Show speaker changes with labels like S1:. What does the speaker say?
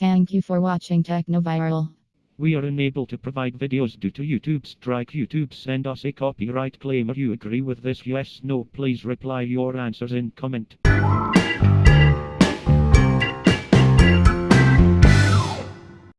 S1: Thank you for watching Technoviral.
S2: We are unable to provide videos due to YouTube strike. YouTube send us a copyright claim. Are you agree with this? Yes, no. Please reply your answers in comment.